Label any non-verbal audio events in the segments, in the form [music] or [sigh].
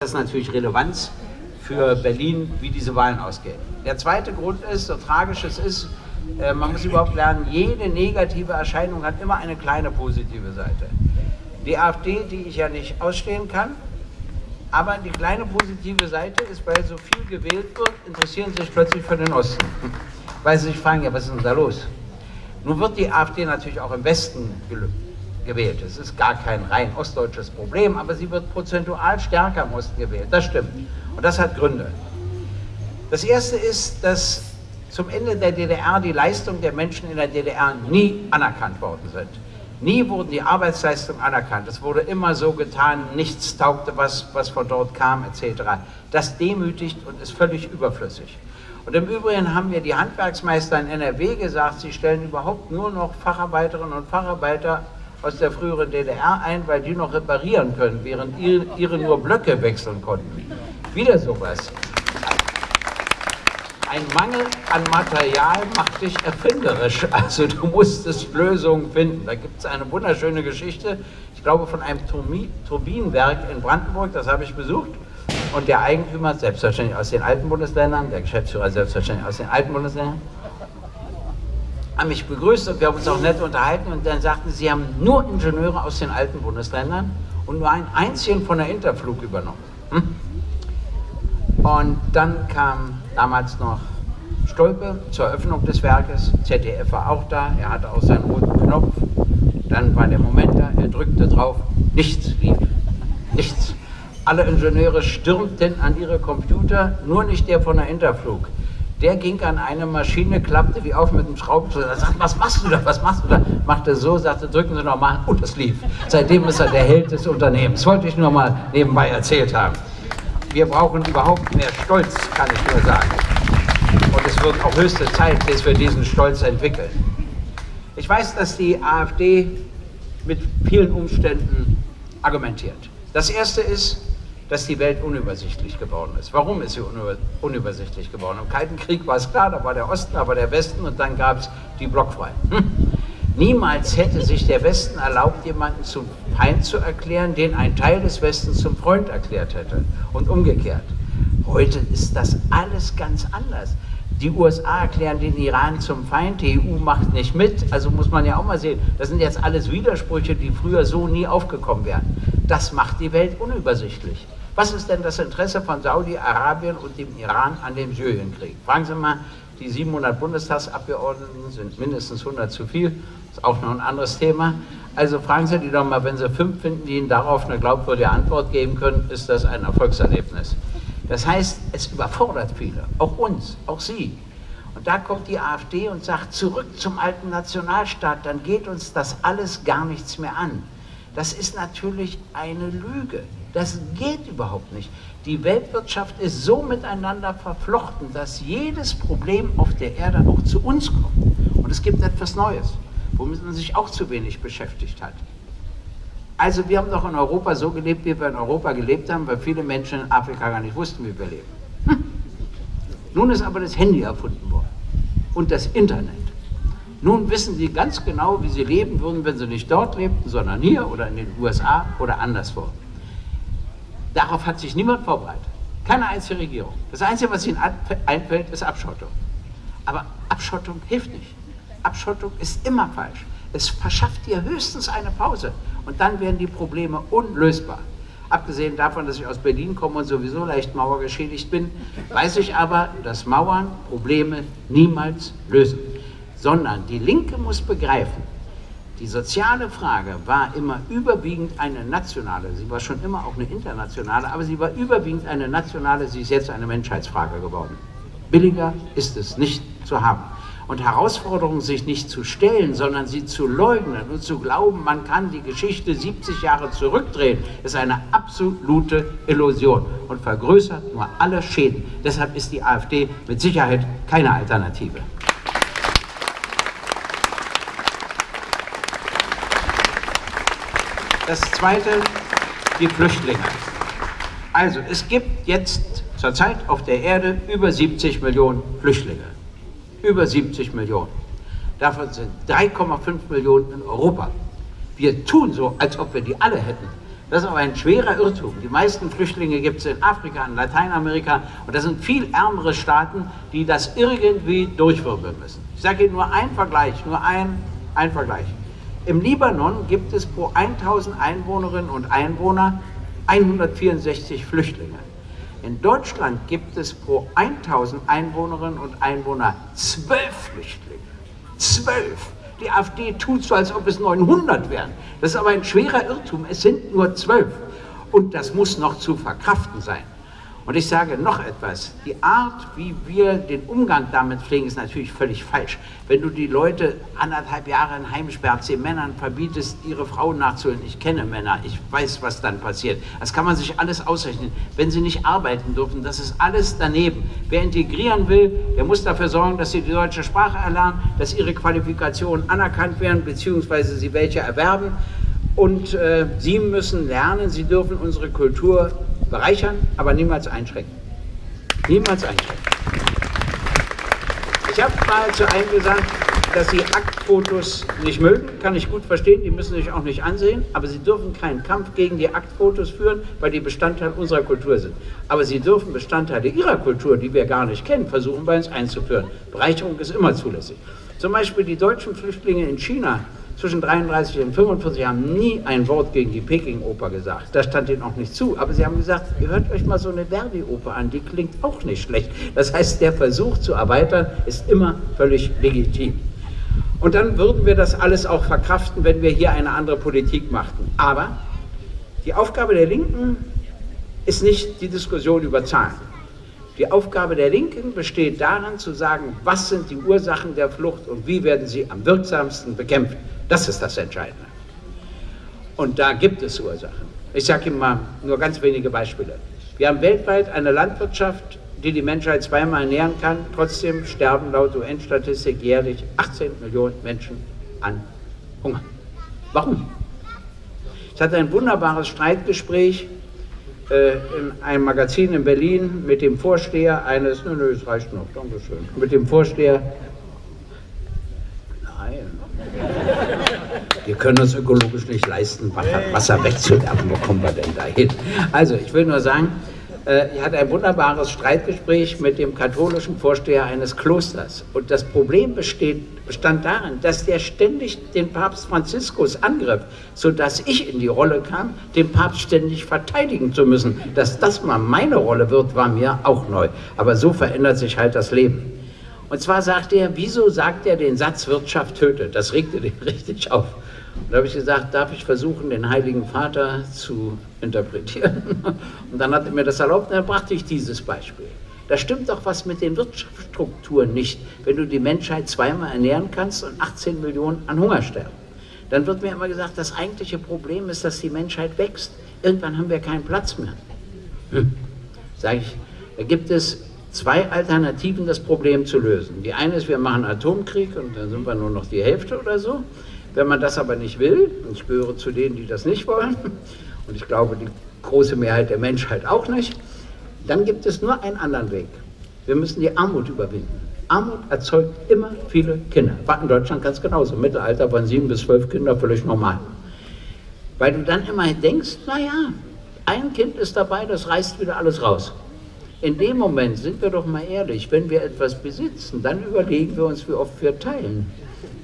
das natürlich Relevanz für Berlin, wie diese Wahlen ausgehen. Der zweite Grund ist, so tragisch es ist, äh, man muss überhaupt lernen, jede negative Erscheinung hat immer eine kleine positive Seite. Die AfD, die ich ja nicht ausstehen kann, aber die kleine positive Seite ist, weil so viel gewählt wird, interessieren sich plötzlich für den Osten. Weil sie sich fragen, ja, was ist denn da los? Nun wird die AfD natürlich auch im Westen gewählt. Es ist gar kein rein ostdeutsches Problem, aber sie wird prozentual stärker im Osten gewählt. Das stimmt. Und das hat Gründe. Das erste ist, dass zum Ende der DDR die Leistungen der Menschen in der DDR nie anerkannt worden sind. Nie wurden die Arbeitsleistungen anerkannt. Es wurde immer so getan, nichts taugte, was, was von dort kam, etc. Das demütigt und ist völlig überflüssig. Und im Übrigen haben mir die Handwerksmeister in NRW gesagt, sie stellen überhaupt nur noch Facharbeiterinnen und Facharbeiter aus der früheren DDR ein, weil die noch reparieren können, während ihre nur Blöcke wechseln konnten. Wieder sowas. Ein Mangel an Material macht dich erfinderisch. [laughs] Also du musstest Lösungen finden. Da gibt es eine wunderschöne Geschichte, ich glaube von einem Turbinenwerk in Brandenburg, das habe ich besucht. Und der Eigentümer, selbstverständlich aus den alten Bundesländern, der Geschäftsführer selbstverständlich aus den alten Bundesländern, haben mich begrüßt und wir haben uns auch nett unterhalten und dann sagten sie, sie haben nur Ingenieure aus den alten Bundesländern und nur einen einzigen von der Interflug übernommen. Hm? Und dann kam damals noch Stolpe zur Eröffnung des Werkes, ZDF war auch da, er hatte auch seinen roten Knopf, dann war der Moment da, er drückte drauf, nichts lief, nichts. Alle Ingenieure stürmten an ihre Computer, nur nicht der von der Interflug. Der ging an eine Maschine, klappte wie auf mit dem Schraubenzieher, sagte, was machst du da, was machst du da? Machte so, sagte, drücken Sie nochmal, und es lief. Seitdem ist er der Held des Unternehmens. Wollte ich nur mal nebenbei erzählt haben. Wir brauchen überhaupt mehr Stolz, kann ich nur sagen. Und es wird auch höchste Zeit, dass wir diesen Stolz entwickeln. Ich weiß, dass die AfD mit vielen Umständen argumentiert. Das erste ist, dass die Welt unübersichtlich geworden ist. Warum ist sie unübersichtlich geworden? Im Kalten Krieg war es klar, da war der Osten, da war der Westen und dann gab es die Blockfreien. Hm. Niemals hätte sich der Westen erlaubt, jemanden zum Feind zu erklären, den ein Teil des Westens zum Freund erklärt hätte und umgekehrt. Heute ist das alles ganz anders. Die USA erklären den Iran zum Feind, die EU macht nicht mit, also muss man ja auch mal sehen, das sind jetzt alles Widersprüche, die früher so nie aufgekommen wären. Das macht die Welt unübersichtlich. Was ist denn das Interesse von Saudi-Arabien und dem Iran an dem Syrienkrieg? Fragen Sie mal, die 700 Bundestagsabgeordneten sind mindestens 100 zu viel, ist auch noch ein anderes Thema. Also fragen Sie die doch mal, wenn Sie fünf finden, die Ihnen darauf eine glaubwürdige Antwort geben können, ist das ein Erfolgserlebnis. Das heißt, es überfordert viele, auch uns, auch Sie. Und da kommt die AfD und sagt, zurück zum alten Nationalstaat, dann geht uns das alles gar nichts mehr an. Das ist natürlich eine Lüge. Das geht überhaupt nicht. Die Weltwirtschaft ist so miteinander verflochten, dass jedes Problem auf der Erde auch zu uns kommt. Und es gibt etwas Neues, womit man sich auch zu wenig beschäftigt hat. Also wir haben doch in Europa so gelebt, wie wir in Europa gelebt haben, weil viele Menschen in Afrika gar nicht wussten, wie wir leben. Hm. Nun ist aber das Handy erfunden worden und das Internet. Nun wissen sie ganz genau, wie sie leben würden, wenn sie nicht dort lebten, sondern hier oder in den USA oder anderswo. Darauf hat sich niemand vorbereitet. Keine einzige Regierung. Das Einzige, was ihnen einfällt, ist Abschottung. Aber Abschottung hilft nicht. Abschottung ist immer falsch. Es verschafft dir höchstens eine Pause und dann werden die Probleme unlösbar. Abgesehen davon, dass ich aus Berlin komme und sowieso leicht mauergeschädigt bin, weiß ich aber, dass Mauern Probleme niemals lösen. Sondern die Linke muss begreifen, die soziale Frage war immer überwiegend eine nationale, sie war schon immer auch eine internationale, aber sie war überwiegend eine nationale, sie ist jetzt eine Menschheitsfrage geworden. Billiger ist es nicht zu haben. Und Herausforderungen sich nicht zu stellen, sondern sie zu leugnen und zu glauben, man kann die Geschichte 70 Jahre zurückdrehen, ist eine absolute Illusion und vergrößert nur alle Schäden. Deshalb ist die AfD mit Sicherheit keine Alternative. Das zweite, die Flüchtlinge. Also es gibt jetzt zurzeit auf der Erde über 70 Millionen Flüchtlinge. Über 70 Millionen. Davon sind 3,5 Millionen in Europa. Wir tun so, als ob wir die alle hätten. Das ist aber ein schwerer Irrtum. Die meisten Flüchtlinge gibt es in Afrika, in Lateinamerika und das sind viel ärmere Staaten, die das irgendwie durchwirbeln müssen. Ich sage Ihnen nur einen Vergleich, nur ein, ein Vergleich. Im Libanon gibt es pro 1000 Einwohnerinnen und Einwohner 164 Flüchtlinge. In Deutschland gibt es pro 1000 Einwohnerinnen und Einwohner 12 Flüchtlinge. 12. Die AfD tut so, als ob es 900 wären. Das ist aber ein schwerer Irrtum. Es sind nur 12. Und das muss noch zu verkraften sein. Und ich sage noch etwas, die Art, wie wir den Umgang damit pflegen, ist natürlich völlig falsch. Wenn du die Leute anderthalb Jahre in Heim sperrst, Männern verbietest, ihre Frauen nachzuholen, ich kenne Männer, ich weiß, was dann passiert. Das kann man sich alles ausrechnen. Wenn sie nicht arbeiten dürfen, das ist alles daneben. Wer integrieren will, der muss dafür sorgen, dass sie die deutsche Sprache erlernen, dass ihre Qualifikationen anerkannt werden, beziehungsweise sie welche erwerben. Und äh, sie müssen lernen, sie dürfen unsere Kultur bereichern, aber niemals einschränken. Niemals einschränken. Ich habe mal zu einem gesagt, dass sie Aktfotos nicht mögen, kann ich gut verstehen, die müssen sich auch nicht ansehen, aber sie dürfen keinen Kampf gegen die Aktfotos führen, weil die Bestandteil unserer Kultur sind. Aber sie dürfen Bestandteile ihrer Kultur, die wir gar nicht kennen, versuchen bei uns einzuführen. Bereicherung ist immer zulässig. Zum Beispiel die deutschen Flüchtlinge in China zwischen 33 und 45 haben nie ein Wort gegen die Peking-Oper gesagt. Das stand ihnen auch nicht zu. Aber sie haben gesagt, hört euch mal so eine Verdi-Oper an, die klingt auch nicht schlecht. Das heißt, der Versuch zu erweitern ist immer völlig legitim. Und dann würden wir das alles auch verkraften, wenn wir hier eine andere Politik machten. Aber die Aufgabe der Linken ist nicht die Diskussion über Zahlen. Die Aufgabe der Linken besteht darin zu sagen, was sind die Ursachen der Flucht und wie werden sie am wirksamsten bekämpft. Das ist das Entscheidende. Und da gibt es Ursachen. Ich sage Ihnen mal nur ganz wenige Beispiele. Wir haben weltweit eine Landwirtschaft, die die Menschheit zweimal ernähren kann. Trotzdem sterben laut UN-Statistik jährlich 18 Millionen Menschen an Hunger. Warum? Ich hatte ein wunderbares Streitgespräch in einem Magazin in Berlin mit dem Vorsteher eines, nö, nö, es reicht noch, danke schön, mit dem Vorsteher Wir können uns ökologisch nicht leisten, Wasser wegzuwerfen. Wo kommen wir denn da hin? Also, ich will nur sagen, äh, ich hatte ein wunderbares Streitgespräch mit dem katholischen Vorsteher eines Klosters. Und das Problem besteht, bestand darin, dass der ständig den Papst Franziskus angriff, sodass ich in die Rolle kam, den Papst ständig verteidigen zu müssen. Dass das mal meine Rolle wird, war mir auch neu. Aber so verändert sich halt das Leben. Und zwar sagt er, wieso sagt er den Satz Wirtschaft tötet? Das regte [laughs] den richtig auf. Da habe ich gesagt, darf ich versuchen, den Heiligen Vater zu interpretieren? [laughs] Und dann hat er mir das erlaubt, und dann brachte ich dieses Beispiel. Da stimmt doch was mit den Wirtschaftsstrukturen nicht, wenn du die Menschheit zweimal ernähren kannst und 18 Millionen an Hunger sterben. Dann wird mir immer gesagt, das eigentliche Problem ist, dass die Menschheit wächst. Irgendwann haben wir keinen Platz mehr. Hm. Sage ich, da gibt es zwei Alternativen, das Problem zu lösen. Die eine ist, wir machen Atomkrieg und dann sind wir nur noch die Hälfte oder so. Wenn man das aber nicht will, und ich gehöre zu denen, die das nicht wollen, und ich glaube, die große Mehrheit der Menschheit auch nicht, dann gibt es nur einen anderen Weg. Wir müssen die Armut überwinden. Armut erzeugt immer viele Kinder. War in Deutschland ganz genauso. Im Mittelalter waren sieben bis zwölf Kinder völlig normal. Weil du dann immer denkst, naja, ein Kind ist dabei, das reißt wieder alles raus. In dem Moment sind wir doch mal ehrlich, wenn wir etwas besitzen, dann überlegen wir uns, wie oft wir teilen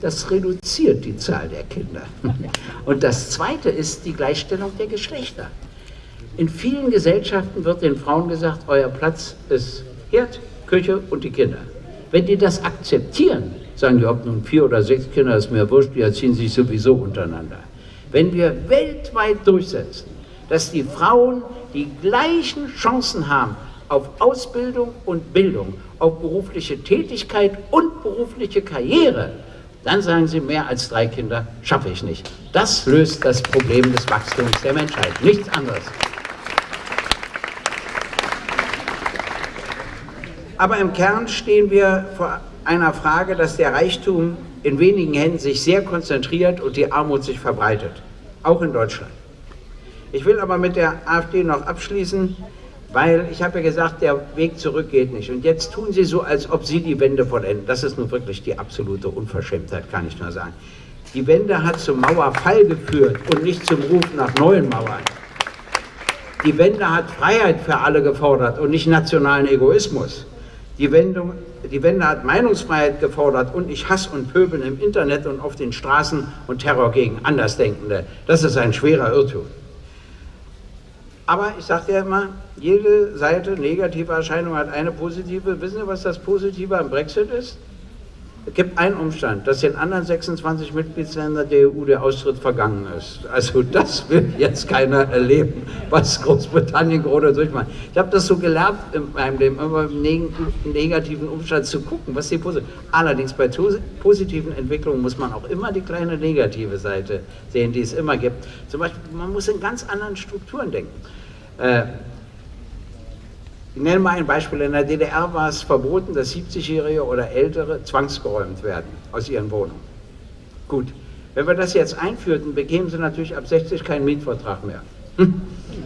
das reduziert die Zahl der Kinder. [laughs] Und das Zweite ist die Gleichstellung der Geschlechter. In vielen Gesellschaften wird den Frauen gesagt, euer Platz ist Herd, Küche und die Kinder. Wenn die das akzeptieren, sagen die, ob nun vier oder sechs Kinder, ist mir wurscht, die erziehen sich sowieso untereinander. Wenn wir weltweit durchsetzen, dass die Frauen die gleichen Chancen haben auf Ausbildung und Bildung, auf berufliche Tätigkeit und berufliche Karriere, dann sagen sie, mehr als drei Kinder schaffe ich nicht. Das löst das Problem des Wachstums der Menschheit, nichts anderes. Aber im Kern stehen wir vor einer Frage, dass der Reichtum in wenigen Händen sich sehr konzentriert und die Armut sich verbreitet, auch in Deutschland. Ich will aber mit der AfD noch abschließen. Weil ich habe ja gesagt, der Weg zurück geht nicht. Und jetzt tun sie so, als ob sie die Wende vollenden. Das ist nun wirklich die absolute Unverschämtheit, kann ich nur sagen. Die Wende hat zum Mauerfall geführt und nicht zum Ruf nach neuen Mauern. Die Wende hat Freiheit für alle gefordert und nicht nationalen Egoismus. Die, Wendung, die Wende hat Meinungsfreiheit gefordert und nicht Hass und Pöbeln im Internet und auf den Straßen und Terror gegen Andersdenkende. Das ist ein schwerer Irrtum. Aber ich sagte ja immer, jede Seite negative Erscheinung hat eine positive. Wissen Sie, was das Positive am Brexit ist? Es gibt einen Umstand, dass in anderen 26 Mitgliedsländern der EU der Austritt vergangen ist. Also das will jetzt keiner erleben, was Großbritannien gerade durchmacht. Ich habe das so gelernt in meinem Leben, immer im negativen Umstand zu gucken, was die positiv. Allerdings bei positiven Entwicklungen muss man auch immer die kleine negative Seite sehen, die es immer gibt. Zum Beispiel, man muss in ganz anderen Strukturen denken. Äh, ich nenne mal ein Beispiel. In der DDR war es verboten, dass 70-Jährige oder Ältere zwangsgeräumt werden aus ihren Wohnungen. Gut, wenn wir das jetzt einführten, bekämen sie natürlich ab 60 keinen Mietvertrag mehr.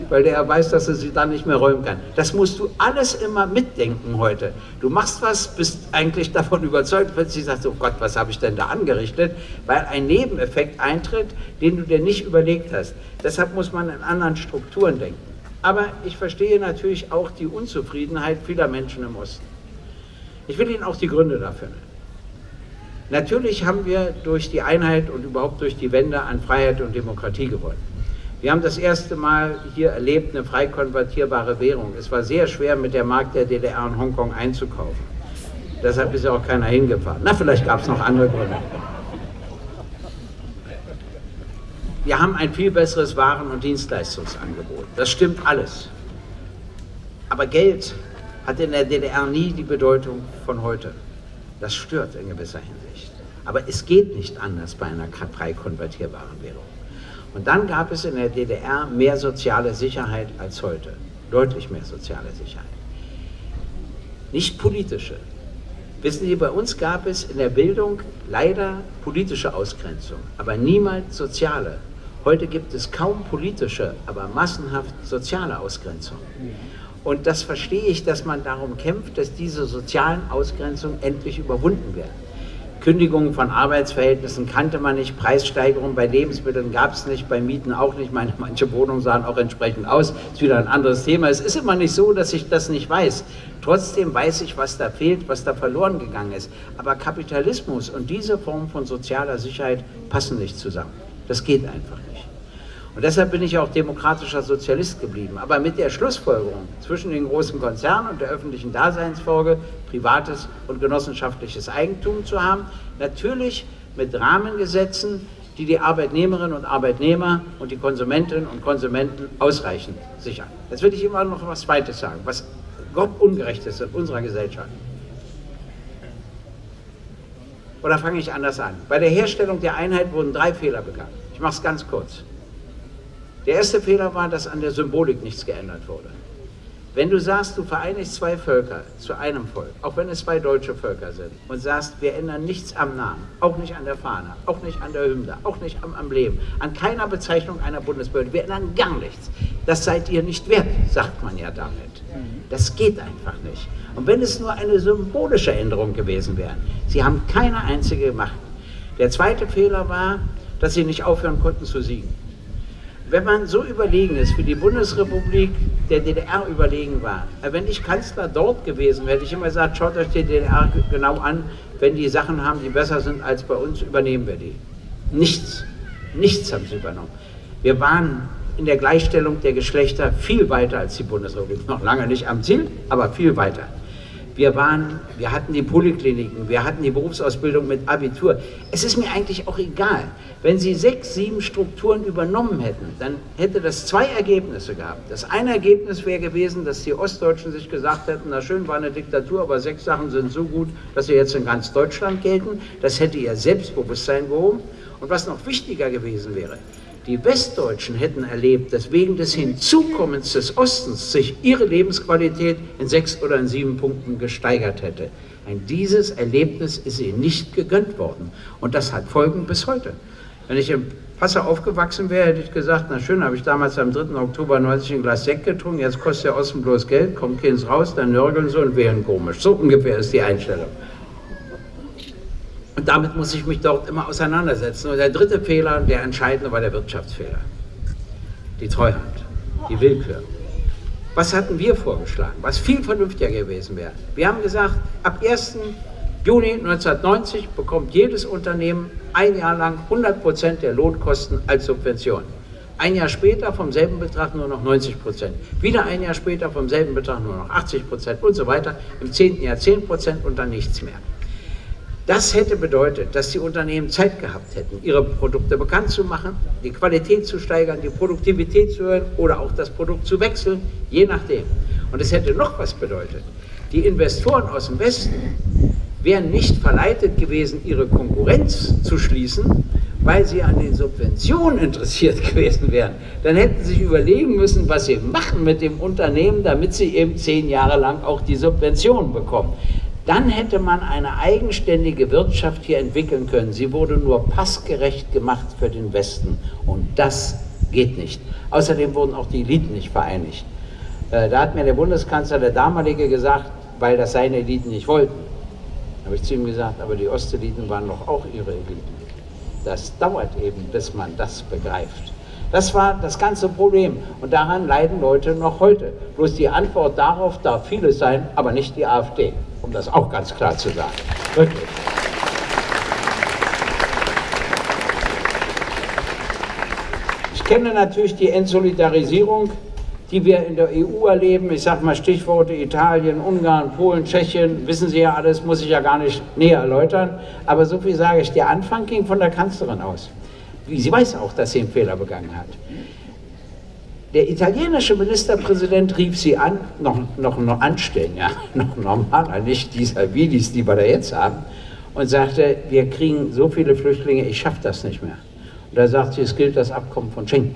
Weil der weiß, dass er sie dann nicht mehr räumen kann. Das musst du alles immer mitdenken heute. Du machst was, bist eigentlich davon überzeugt, plötzlich sagst du, oh Gott, was habe ich denn da angerichtet? Weil ein Nebeneffekt eintritt, den du dir nicht überlegt hast. Deshalb muss man in anderen Strukturen denken. Aber ich verstehe natürlich auch die Unzufriedenheit vieler Menschen im Osten. Ich will Ihnen auch die Gründe dafür nennen. Natürlich haben wir durch die Einheit und überhaupt durch die Wende an Freiheit und Demokratie gewonnen. Wir haben das erste Mal hier erlebt eine frei konvertierbare Währung. Es war sehr schwer, mit der Markt der DDR in Hongkong einzukaufen. Deshalb ist ja auch keiner hingefahren. Na, vielleicht gab es noch andere Gründe. Wir haben ein viel besseres Waren- und Dienstleistungsangebot. Das stimmt alles. Aber Geld hat in der DDR nie die Bedeutung von heute. Das stört in gewisser Hinsicht. Aber es geht nicht anders bei einer frei konvertierbaren Währung. Und dann gab es in der DDR mehr soziale Sicherheit als heute. Deutlich mehr soziale Sicherheit. Nicht politische. Wissen Sie, bei uns gab es in der Bildung leider politische Ausgrenzung, aber niemals soziale. Heute gibt es kaum politische, aber massenhaft soziale Ausgrenzung. Und das verstehe ich, dass man darum kämpft, dass diese sozialen Ausgrenzungen endlich überwunden werden. Kündigungen von Arbeitsverhältnissen kannte man nicht, Preissteigerungen bei Lebensmitteln gab es nicht, bei Mieten auch nicht. Meine, manche Wohnungen sahen auch entsprechend aus. Ist wieder ein anderes Thema. Es ist immer nicht so, dass ich das nicht weiß. Trotzdem weiß ich, was da fehlt, was da verloren gegangen ist. Aber Kapitalismus und diese Form von sozialer Sicherheit passen nicht zusammen. Das geht einfach nicht. Und deshalb bin ich auch demokratischer Sozialist geblieben. Aber mit der Schlussfolgerung zwischen den großen Konzernen und der öffentlichen Daseinsfolge, privates und genossenschaftliches Eigentum zu haben, natürlich mit Rahmengesetzen, die die Arbeitnehmerinnen und Arbeitnehmer und die Konsumentinnen und Konsumenten ausreichend sichern. Jetzt will ich immer noch was Zweites sagen, was Gott ungerecht ist in unserer Gesellschaft. Oder fange ich anders an? Bei der Herstellung der Einheit wurden drei Fehler begangen. Ich mache es ganz kurz. Der erste Fehler war, dass an der Symbolik nichts geändert wurde. Wenn du sagst, du vereinigst zwei Völker zu einem Volk, auch wenn es zwei deutsche Völker sind, und sagst, wir ändern nichts am Namen, auch nicht an der Fahne, auch nicht an der Hymne, auch nicht am Emblem, an keiner Bezeichnung einer Bundesbehörde, wir ändern gar nichts. Das seid ihr nicht wert, sagt man ja damit. Das geht einfach nicht. Und wenn es nur eine symbolische Änderung gewesen wäre, sie haben keine einzige gemacht. Der zweite Fehler war, dass sie nicht aufhören konnten zu siegen wenn man so überlegen ist, wie die Bundesrepublik der DDR überlegen war, äh, wenn ich Kanzler dort gewesen wäre, hätte ich immer gesagt, schaut euch die DDR genau an, wenn die Sachen haben, die besser sind als bei uns, übernehmen wir die. Nichts, nichts haben sie übernommen. Wir waren in der Gleichstellung der Geschlechter viel weiter als die Bundesrepublik. Noch lange nicht am Ziel, aber viel weiter. Wir, waren, wir hatten die Polykliniken, wir hatten die Berufsausbildung mit Abitur. Es ist mir eigentlich auch egal. Wenn Sie sechs, sieben Strukturen übernommen hätten, dann hätte das zwei Ergebnisse gehabt. Das eine Ergebnis wäre gewesen, dass die Ostdeutschen sich gesagt hätten, na schön, war eine Diktatur, aber sechs Sachen sind so gut, dass sie jetzt in ganz Deutschland gelten. Das hätte ihr Selbstbewusstsein gehoben. Und was noch wichtiger gewesen wäre, die Westdeutschen hätten erlebt, dass wegen des Hinzukommens des Ostens sich ihre Lebensqualität in sechs oder in sieben Punkten gesteigert hätte. Ein dieses Erlebnis ist ihnen nicht gegönnt worden. Und das hat Folgen bis heute. Wenn ich in Passau aufgewachsen wäre, hätte ich gesagt, na schön, habe ich damals am 3. Oktober 90 ein Glas Sekt getrunken, jetzt kostet der Osten bloß Geld, kommt keins raus, dann nörgeln sie und wären komisch. So ungefähr ist die Einstellung. Und damit muss ich mich dort immer auseinandersetzen. Und der dritte Fehler, der entscheidende, war der Wirtschaftsfehler. Die Treuhand, die Willkür. Was hatten wir vorgeschlagen, was viel vernünftiger gewesen wäre? Wir haben gesagt, ab 1. Juni 1990 bekommt jedes Unternehmen ein Jahr lang 100 Prozent der Lohnkosten als Subvention. Ein Jahr später vom selben Betrag nur noch 90 Prozent. Wieder ein Jahr später vom selben Betrag nur noch 80 Prozent und so weiter. Im zehnten Jahr 10 Prozent und dann nichts mehr. Das hätte bedeutet, dass die Unternehmen Zeit gehabt hätten, ihre Produkte bekannt zu machen, die Qualität zu steigern, die Produktivität zu erhöhen oder auch das Produkt zu wechseln, je nachdem. Und es hätte noch was bedeutet. Die Investoren aus dem Westen wären nicht verleitet gewesen, ihre Konkurrenz zu schließen, weil sie an den Subventionen interessiert [laughs] gewesen wären, dann hätten sie sich überlegen müssen, was sie machen mit dem Unternehmen, damit sie eben zehn Jahre lang auch die Subventionen bekommen. Dann hätte man eine eigenständige Wirtschaft hier entwickeln können. Sie wurde nur passgerecht gemacht für den Westen und das geht nicht. Außerdem wurden auch die Eliten nicht vereinigt. Äh, da hat mir der Bundeskanzler, der damalige, gesagt, weil das seine Eliten nicht wollten. Da habe ich zu ihm gesagt, aber die Osteliten waren doch auch ihre Eliten. Das dauert eben, bis man das begreift. Das war das ganze Problem und daran leiden Leute noch heute. Bloß die Antwort darauf darf vieles sein, aber nicht die AfD, um das auch ganz klar zu sagen. Wirklich. Ich kenne natürlich die Entsolidarisierung die wir in der EU erleben. Ich sage mal Stichworte Italien, Ungarn, Polen, Tschechien, wissen Sie ja alles, muss ich ja gar nicht näher erläutern. Aber so viel sage ich, der Anfang ging von der Kanzlerin aus. Sie weiß auch, dass sie einen Fehler begangen hat. Der italienische Ministerpräsident rief sie an, noch, noch, noch anstellen, ja, [laughs] noch normaler, nicht dieser Vidis, die wir da jetzt haben, und sagte, wir kriegen so viele Flüchtlinge, ich schaffe das nicht mehr. Und da sagt sie, es gilt das Abkommen von Schengen.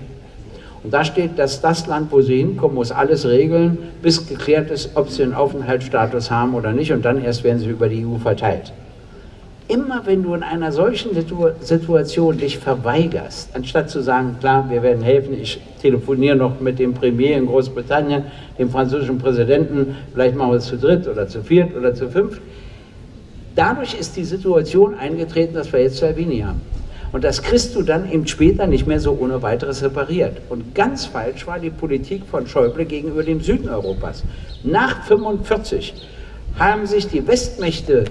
Und da steht, dass das Land, wo sie hinkommen, muss alles regeln, bis geklärt ist, ob sie einen Aufenthaltsstatus haben oder nicht. Und dann erst werden sie über die EU verteilt. Immer wenn du in einer solchen Situation dich verweigerst, anstatt zu sagen, klar, wir werden helfen, ich telefoniere noch mit dem Premier in Großbritannien, dem französischen Präsidenten, vielleicht machen wir es zu dritt oder zu viert oder zu fünft. Dadurch ist die Situation eingetreten, dass wir jetzt Salvini haben. Und das kriegst du dann eben später nicht mehr so ohne weiteres repariert. Und ganz falsch war die Politik von Schäuble gegenüber dem Süden Europas. Nach 1945 haben sich die Westmächte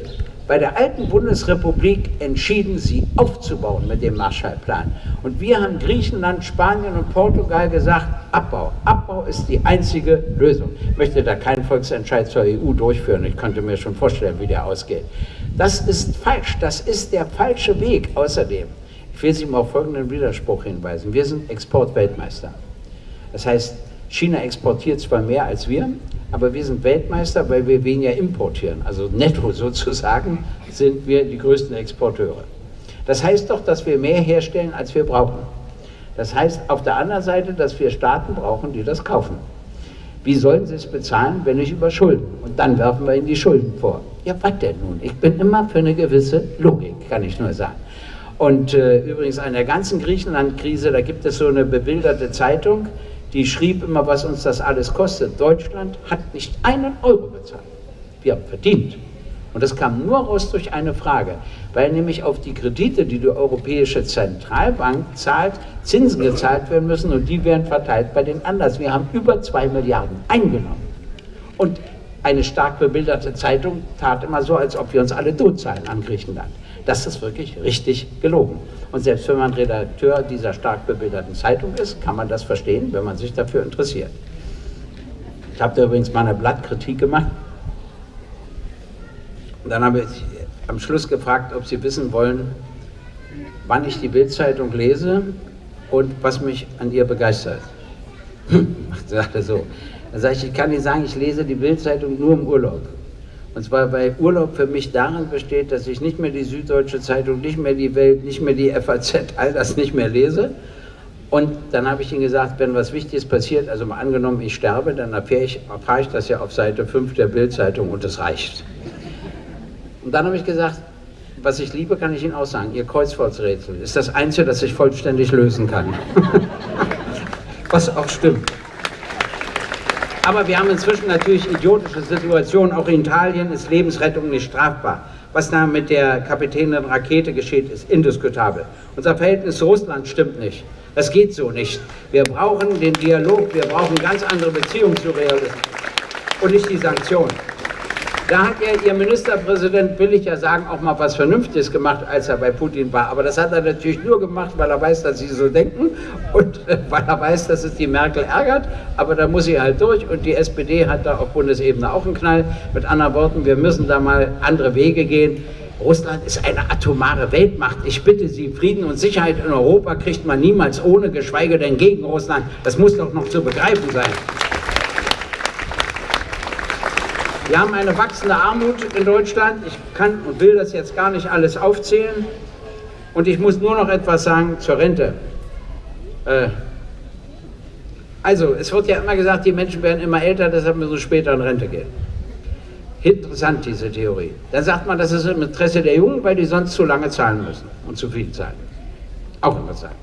bei der alten Bundesrepublik entschieden, sie aufzubauen mit dem Marshallplan. Und wir haben Griechenland, Spanien und Portugal gesagt, Abbau. Abbau ist die einzige Lösung. Ich möchte da keinen Volksentscheid zur EU durchführen. Ich könnte mir schon vorstellen, wie der ausgeht. Das ist falsch. Das ist der falsche Weg außerdem. Ich will Sie mal auf folgenden Widerspruch hinweisen. Wir sind Exportweltmeister. Das heißt, China exportiert zwar mehr als wir, aber wir sind Weltmeister, weil wir weniger importieren. Also netto [laughs] sozusagen sind wir die größten Exporteure. Das heißt doch, dass wir mehr herstellen, als wir brauchen. Das heißt auf der anderen Seite, dass wir Staaten brauchen, die das kaufen. Wie sollen sie es bezahlen, wenn nicht über Schulden? Und dann werfen wir ihnen die Schulden vor. Ja, was denn nun? Ich bin immer für eine gewisse Logik, kann ich nur sagen. Und äh, übrigens an der ganzen Griechenland-Krise, da gibt es so eine bebilderte Zeitung, die schrieb immer, was uns das alles kostet. Deutschland hat nicht einen Euro bezahlt. Wir haben verdient. Und das kam nur raus durch eine Frage, weil nämlich auf die Kredite, die die Europäische Zentralbank zahlt, Zinsen gezahlt werden müssen und die werden verteilt bei den anderen. Wir haben über zwei Milliarden eingenommen. Und eine stark bebilderte Zeitung tat immer so, als ob wir uns alle totzahlen an Griechenland. Das ist wirklich richtig gelogen. Und selbst wenn man Redakteur dieser stark bebilderten Zeitung ist, kann man das verstehen, wenn man sich dafür interessiert. Ich habe da übrigens mal eine Blattkritik gemacht. Und dann habe ich am Schluss gefragt, ob Sie wissen wollen, wann ich die Bildzeitung lese und was mich an ihr begeistert. [laughs] Macht sagte so. Dann sage ich, ich kann Ihnen sagen, ich lese die Bildzeitung nur im Urlaub. Und zwar, weil Urlaub für mich darin besteht, dass ich nicht mehr die Süddeutsche Zeitung, nicht mehr die Welt, nicht mehr die FAZ, all das nicht mehr lese. Und dann habe ich ihm gesagt, wenn was Wichtiges passiert, also mal angenommen, ich sterbe, dann erfahre ich, erfahre ich das ja auf Seite 5 der Bildzeitung und das reicht. Und dann habe ich gesagt, was ich liebe, kann ich Ihnen auch sagen, Ihr Kreuzworträtsel ist das Einzige, das ich vollständig lösen kann. [laughs] was auch stimmt. Aber wir haben inzwischen natürlich idiotische Situationen. Auch in Italien ist Lebensrettung nicht strafbar. Was da mit der Kapitänin Rakete geschieht, ist indiskutabel. Unser Verhältnis zu Russland stimmt nicht. Das geht so nicht. Wir brauchen den Dialog, wir brauchen ganz andere Beziehungen zu Realismus und nicht die Sanktionen. Da hat ja Ihr Ministerpräsident, will ich ja sagen, auch mal was Vernünftiges gemacht, als er bei Putin war. Aber das hat er natürlich nur gemacht, weil er weiß, dass Sie so denken und weil er weiß, dass es die Merkel ärgert. Aber da muss sie halt durch und die SPD hat da auf Bundesebene auch einen Knall. Mit anderen Worten, wir müssen da mal andere Wege gehen. Russland ist eine atomare Weltmacht. Ich bitte Sie, Frieden und Sicherheit in Europa kriegt man niemals ohne, geschweige denn gegen Russland. Das muss doch noch zu begreifen sein. Wir haben eine wachsende Armut in Deutschland. Ich kann und will das jetzt gar nicht alles aufzählen. Und ich muss nur noch etwas sagen zur Rente. Äh, also, es wird ja immer gesagt, die Menschen werden immer älter, deshalb müssen sie später in Rente gehen. Interessant, diese Theorie. Dann sagt man, das ist im Interesse der Jungen, weil die sonst zu lange zahlen müssen und zu viel zahlen. Auch interessant.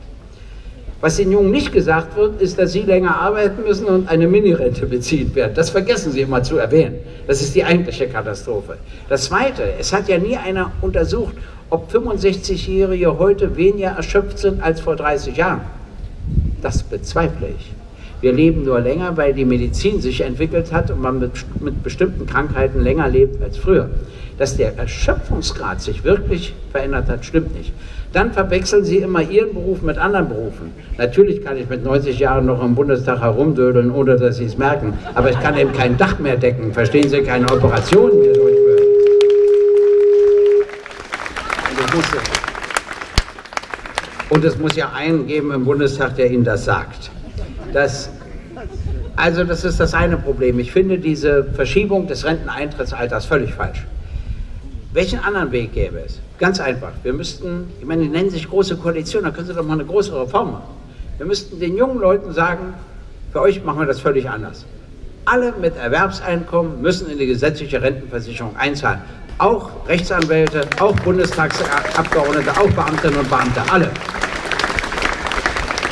Was den Jungen nicht gesagt wird, ist, dass sie länger arbeiten müssen und eine Minirente beziehen werden. Das vergessen sie immer zu erwähnen. Das ist die eigentliche Katastrophe. Das Zweite, es hat ja nie einer untersucht, ob 65-Jährige heute weniger erschöpft sind als vor 30 Jahren. Das bezweifle ich. Wir leben nur länger, weil die Medizin sich entwickelt hat und man mit, mit bestimmten Krankheiten länger lebt als früher. Dass der Erschöpfungsgrad sich wirklich verändert hat, stimmt nicht. Dann verwechseln Sie immer Ihren Beruf mit anderen Berufen. Natürlich kann ich mit 90 Jahren noch im Bundestag herumdödeln, ohne dass Sie es merken. Aber ich kann eben kein Dach mehr decken. Verstehen Sie, keine Operationen mehr durchführen. Und es muss ja einen geben im Bundestag, der Ihnen das sagt. Das, also das ist das eine Problem. Ich finde diese Verschiebung des Renteneintrittsalters völlig falsch. Welchen anderen Weg gäbe es? Ganz einfach. Wir müssten, ich meine, die nennen sich Große Koalition, da können Sie doch mal eine große Reform machen. Wir müssten den jungen Leuten sagen, für euch machen wir das völlig anders. Alle mit Erwerbseinkommen müssen in die gesetzliche Rentenversicherung einzahlen. Auch Rechtsanwälte, auch Bundestagsabgeordnete, auch Beamtinnen und Beamte, alle.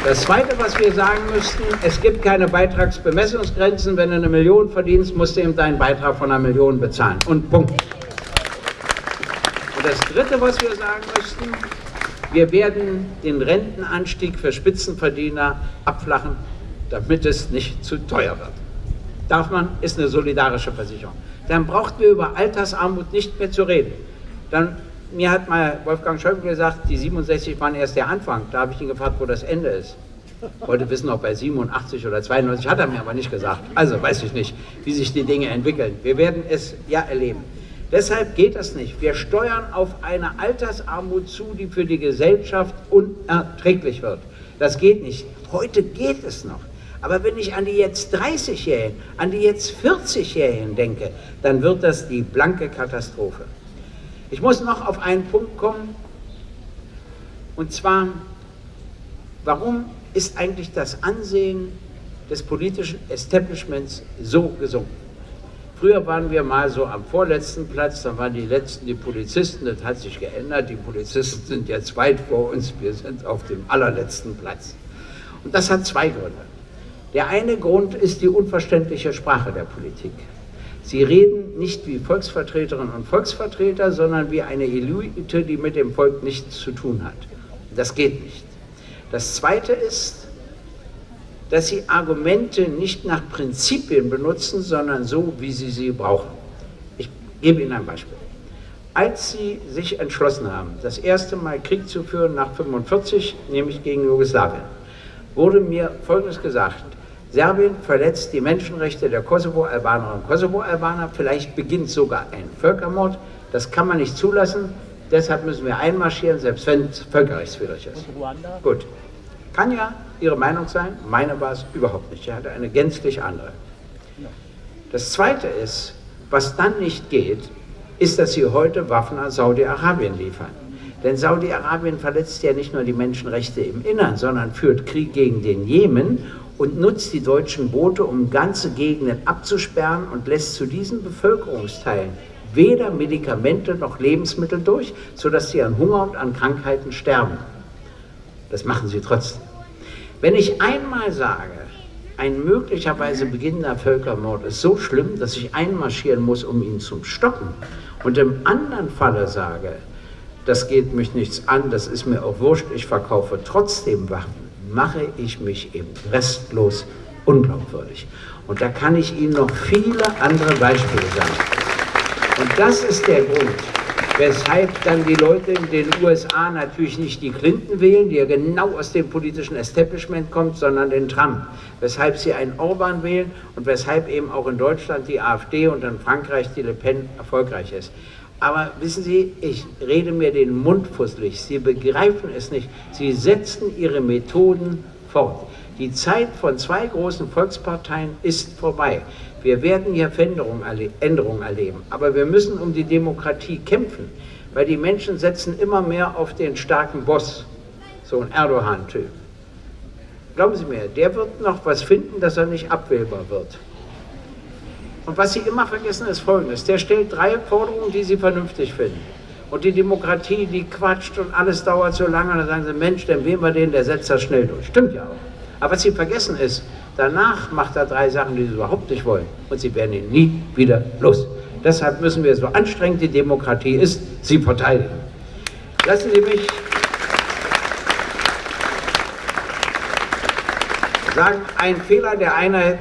Das Zweite, was wir sagen müssten, es gibt keine Beitragsbemessungsgrenzen. Wenn du eine Million verdienst, musst du eben deinen Beitrag von einer Million bezahlen. Und Punkt. Das Dritte, was wir sagen müssten, wir werden den Rentenanstieg für Spitzenverdiener abflachen, damit es nicht zu teuer wird. Darf man, ist eine solidarische Versicherung. Dann braucht wir über Altersarmut nicht mehr zu reden. Dann mir hat mal Wolfgang Schäuble gesagt, die 67 waren erst der Anfang. Da habe ich ihn gefragt, wo das Ende ist. Wollte wissen, ob bei 87 oder 92, hat er mir aber nicht gesagt. Also weiß ich nicht, wie sich die Dinge entwickeln. Wir werden es ja erleben. Deshalb geht das nicht. Wir steuern auf eine Altersarmut zu, die für die Gesellschaft unerträglich wird. Das geht nicht. Heute geht es noch. Aber wenn ich an die jetzt 30-Jährigen, an die jetzt 40-Jährigen denke, dann wird das die blanke Katastrophe. Ich muss noch auf einen Punkt kommen, und zwar, warum ist eigentlich das Ansehen des politischen Establishments so gesunken? Früher waren wir mal so am vorletzten Platz, dann waren die letzten die Polizisten, das hat sich geändert, die Polizisten sind jetzt weit vor uns, wir sind auf dem allerletzten Platz. Und das hat zwei Gründe. Der eine Grund ist die unverständliche Sprache der Politik. Sie reden nicht wie Volksvertreterinnen und Volksvertreter, sondern wie eine Elite, die mit dem Volk nichts zu tun hat. Das geht nicht. Das Zweite ist, dass sie Argumente nicht nach Prinzipien benutzen, sondern so, wie sie sie brauchen. Ich gebe Ihnen ein Beispiel. Als sie sich entschlossen haben, das erste Mal Krieg zu führen nach 1945, nämlich gegen Jugoslawien, wurde mir Folgendes gesagt, Serbien verletzt die Menschenrechte der Kosovo-Albanerinnen und Kosovo-Albaner. Vielleicht beginnt sogar ein Völkermord. Das kann man nicht zulassen. Deshalb müssen wir einmarschieren, selbst wenn es völkerrechtswidrig ist. Gut. Kann ja Ihre Meinung sein. Meine war es überhaupt nicht. Er hatte eine gänzlich andere. Das Zweite ist, was dann nicht geht, ist, dass Sie heute Waffen an Saudi-Arabien liefern. Denn Saudi-Arabien verletzt ja nicht nur die Menschenrechte im Innern, sondern führt Krieg gegen den Jemen und nutzt die deutschen Boote, um ganze Gegenden abzusperren und lässt zu diesen Bevölkerungsteilen weder Medikamente noch Lebensmittel durch, sodass sie an Hunger und an Krankheiten sterben. Das machen sie trotzdem. Wenn ich einmal sage, ein möglicherweise beginnender Völkermord ist so schlimm, dass ich einmarschieren muss, um ihn zu stoppen, und im anderen Falle sage, das geht mich nichts an, das ist mir auch wurscht, ich verkaufe trotzdem Waffen, mache ich mich eben restlos unglaubwürdig. Und da kann ich Ihnen noch viele andere Beispiele sagen. Und das ist der Grund, weshalb dann die Leute in den USA natürlich nicht die Clinton wählen, die ja genau aus dem politischen Establishment kommt, sondern den Trump. Weshalb sie einen Orban wählen und weshalb eben auch in Deutschland die AfD und in Frankreich die Le Pen erfolgreich ist. Aber wissen Sie, ich rede mir den Mund fusselig. Sie begreifen es nicht. Sie setzen Ihre Methoden fort. Die Zeit von zwei großen Volksparteien ist vorbei. Wir werden hier Änderungen erleben, aber wir müssen um die Demokratie kämpfen, weil die Menschen setzen immer mehr auf den starken Boss, so ein Erdogan-Typ. Glauben Sie mir, der wird noch was finden, dass er nicht abwählbar wird. Und was Sie immer vergessen, ist Folgendes. Der stellt drei Forderungen, die Sie vernünftig finden. Und die Demokratie, die quatscht und alles dauert so lange. Und dann sagen Sie, Mensch, dann wählen wir den, der setzt das schnell durch. Stimmt ja auch. Aber was Sie vergessen ist, danach macht er drei Sachen, die Sie überhaupt nicht wollen. Und Sie werden ihn nie wieder los. Deshalb müssen wir, so anstrengend die Demokratie ist, sie verteidigen. Lassen Sie mich sagen, ein Fehler der Einheit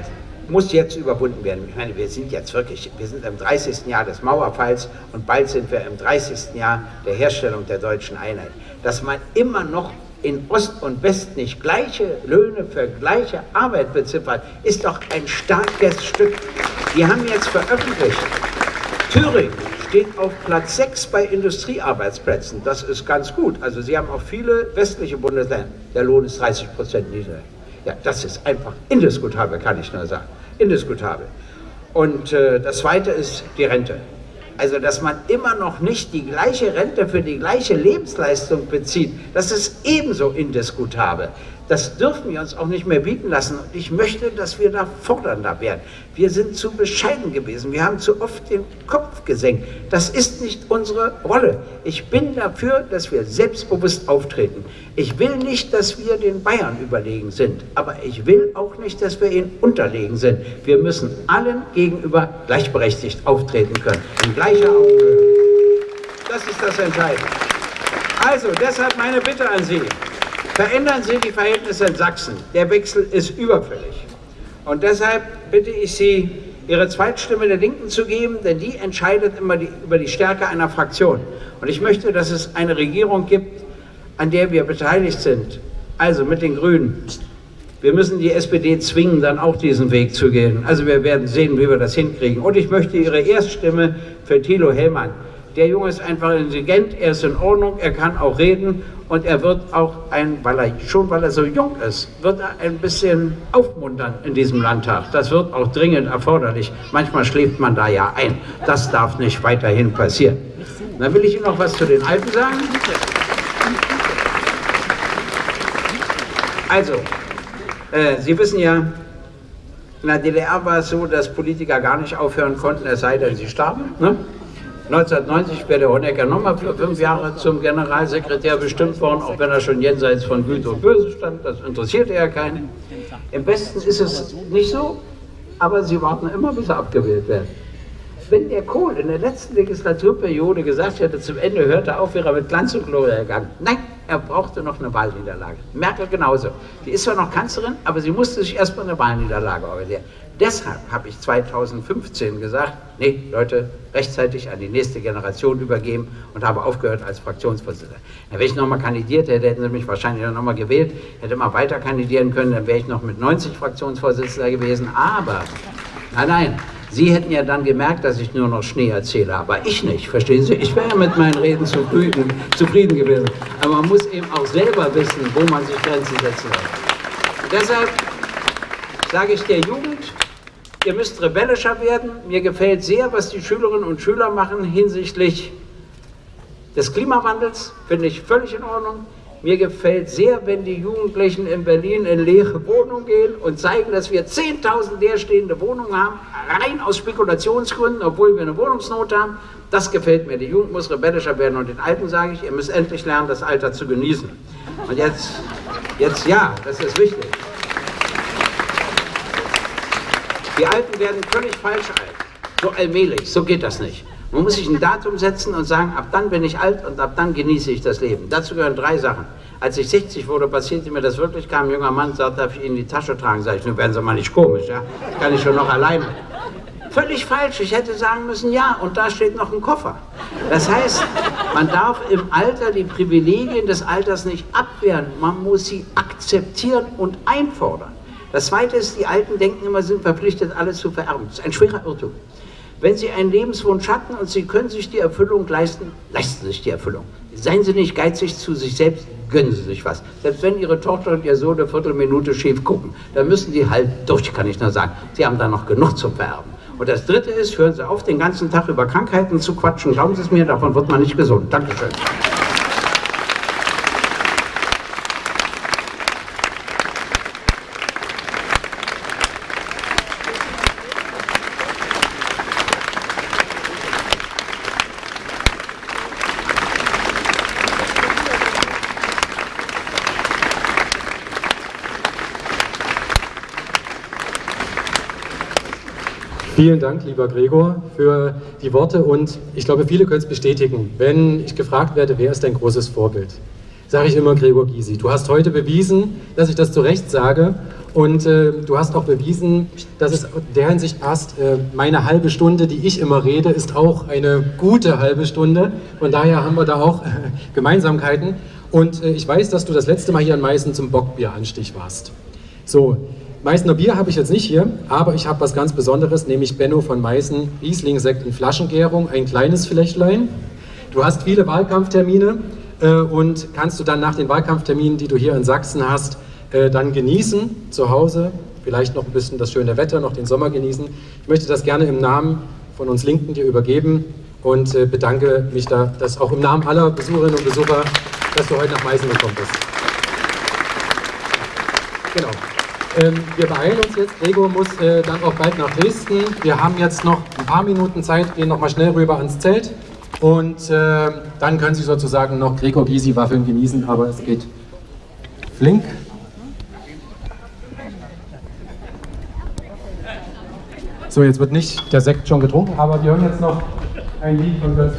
muss jetzt überwunden werden. Ich meine, wir sind jetzt wirklich, wir sind im 30. Jahr des Mauerfalls und bald sind wir im 30. Jahr der Herstellung der deutschen Einheit. Dass man immer noch in Ost und West nicht gleiche Löhne für gleiche Arbeit beziffert, ist doch ein starkes Stück. Die haben jetzt veröffentlicht, Thüringen steht auf Platz 6 bei Industriearbeitsplätzen. Das ist ganz gut. Also Sie haben auch viele westliche Bundesländer. Der Lohn ist 30 Prozent niedriger. Ja, das ist einfach indiskutabel, kann ich nur sagen. Indiskutabel. Und äh, das Zweite ist die Rente. Also, dass man immer noch nicht die gleiche Rente für die gleiche Lebensleistung bezieht, das ist ebenso indiskutabel. Das dürfen wir uns auch nicht mehr bieten lassen. Und ich möchte, dass wir da fordernder werden. Wir sind zu bescheiden gewesen. Wir haben zu oft den Kopf gesenkt. Das ist nicht unsere Rolle. Ich bin dafür, dass wir selbstbewusst auftreten. Ich will nicht, dass wir den Bayern überlegen sind. Aber ich will auch nicht, dass wir ihnen unterlegen sind. Wir müssen allen gegenüber gleichberechtigt auftreten können. In gleicher Augenhöhe. Das ist das Entscheidende. Also, deshalb meine Bitte an Sie. Verändern Sie die Verhältnisse in Sachsen. Der Wechsel ist überfällig. Und deshalb bitte ich Sie, Ihre Zweitstimme der Linken zu geben, denn die entscheidet immer die, über die Stärke einer Fraktion. Und ich möchte, dass es eine Regierung gibt, an der wir beteiligt sind. Also mit den Grünen. Wir müssen die SPD zwingen, dann auch diesen Weg zu gehen. Also wir werden sehen, wie wir das hinkriegen. Und ich möchte Ihre Erststimme für Thilo Hellmann. Der Junge ist einfach intelligent, er ist in Ordnung, er kann auch reden und er wird auch ein, weil er schon weil er so jung ist, wird er ein bisschen aufmuntern in diesem Landtag. Das wird auch dringend erforderlich. Manchmal schläft man da ja ein. Das darf nicht weiterhin passieren. Dann will ich Ihnen noch was zu den Alten sagen. Also, äh, Sie wissen ja, in der DDR war es so, dass Politiker gar nicht aufhören konnten, es sei denn, sie starben. Ne? 1990 wäre der Honecker nochmal für fünf Jahre zum Generalsekretär bestimmt worden, auch wenn er schon jenseits von Güte und Böse stand. Das interessierte ja keinen. Im Westen ist es nicht so, aber sie warten immer, bis er abgewählt wird. Wenn der Kohl in der letzten Legislaturperiode gesagt hätte, zum Ende hörte er auf, wäre er mit Glanz und Gloria gegangen. Nein, er brauchte noch eine Wahlniederlage. Merkel genauso. Die ist zwar noch Kanzlerin, aber sie musste sich erstmal eine Wahlniederlage organisieren. Deshalb habe ich 2015 gesagt, nee, Leute, rechtzeitig an die nächste Generation übergeben und habe aufgehört als Fraktionsvorsitzender. Wenn ich nochmal kandidiert hätte, hätten sie mich wahrscheinlich nochmal gewählt, hätte mal weiter kandidieren können, dann wäre ich noch mit 90 Fraktionsvorsitzender gewesen. Aber, nein, nein, Sie hätten ja dann gemerkt, dass ich nur noch Schnee erzähle, aber ich nicht, verstehen Sie? Ich wäre mit meinen Reden zufrieden, zufrieden gewesen. Aber man muss eben auch selber wissen, wo man sich Grenzen setzen. Und deshalb sage ich der Jugend, ihr müsst rebellischer werden. Mir gefällt sehr, was die Schülerinnen und Schüler machen hinsichtlich des Klimawandels, finde ich völlig in Ordnung. Mir gefällt sehr, wenn die Jugendlichen in Berlin in leere Wohnungen gehen und zeigen, dass wir 10.000 leerstehende Wohnungen haben, rein aus Spekulationsgründen, obwohl wir eine Wohnungsnot haben. Das gefällt mir. Die Jugend muss rebellischer werden und den Alten sage ich, ihr müsst endlich lernen, das Alter zu genießen. Und jetzt, jetzt ja, das ist wichtig. Die Alten werden völlig falsch alt. So allmählich, so geht das nicht. Man muss sich ein Datum setzen und sagen, ab dann bin ich alt und ab dann genieße ich das Leben. Dazu gehören drei Sachen. Als ich 60 wurde, passierte mir das wirklich, kam ein junger Mann, sagt, darf ich Ihnen die Tasche tragen? Sag ich, nun werden Sie mal nicht komisch, ja? Kann ich schon noch alleine. Völlig falsch. Ich hätte sagen müssen, ja, und da steht noch ein Koffer. Das heißt, man darf im Alter die Privilegien des Alters nicht abwehren. Man muss sie akzeptieren und einfordern. Das Zweite ist, die Alten denken immer, sind verpflichtet, alles zu vererben. Das ist ein schwerer Irrtum. Wenn Sie einen Lebenswunsch hatten und Sie können sich die Erfüllung leisten, leisten Sie sich die Erfüllung. Seien Sie nicht geizig zu sich selbst, gönnen Sie sich was. Selbst wenn Ihre Tochter und Ihr Sohn eine Viertelminute schief gucken, dann müssen die halt durch, kann ich nur sagen. Sie haben da noch genug zu vererben. Und das Dritte ist, hören Sie auf, den ganzen Tag über Krankheiten zu quatschen. Glauben Sie es mir, davon wird man nicht gesund. Dankeschön. Vielen Dank, lieber Gregor, für die Worte und ich glaube, viele können es bestätigen. Wenn ich gefragt werde, wer ist dein großes Vorbild, sage ich immer Gregor Gysi. Du hast heute bewiesen, dass ich das zu Recht sage und äh, du hast auch bewiesen, dass es in der Hinsicht passt. Äh, meine halbe Stunde, die ich immer rede, ist auch eine gute halbe Stunde. Von daher haben wir da auch äh, Gemeinsamkeiten. Und äh, ich weiß, dass du das letzte Mal hier an Meißen zum Bockbieranstich warst. So, Meißner Bier habe ich jetzt nicht hier, aber ich habe was ganz Besonderes, nämlich Benno von Meißen, Riesling-Sekt in Flaschengärung, ein kleines Fläschlein. Du hast viele Wahlkampftermine äh, und kannst du dann nach den Wahlkampfterminen, die du hier in Sachsen hast, äh, dann genießen, zu Hause, vielleicht noch ein bisschen das schöne Wetter, noch den Sommer genießen. Ich möchte das gerne im Namen von uns Linken dir übergeben und äh, bedanke mich da, dass auch im Namen aller Besucherinnen und Besucher, dass du heute nach Meißen gekommen bist. Genau. Ähm, wir beeilen uns jetzt. Gregor muss äh, dann auch bald nach Dresden. Wir haben jetzt noch ein paar Minuten Zeit, gehen nochmal schnell rüber ans Zelt. Und äh, dann können Sie sozusagen noch Gregor Gysi Waffeln genießen, aber es geht flink. So, jetzt wird nicht der Sekt schon getrunken, aber wir hören jetzt noch ein Lied von Götz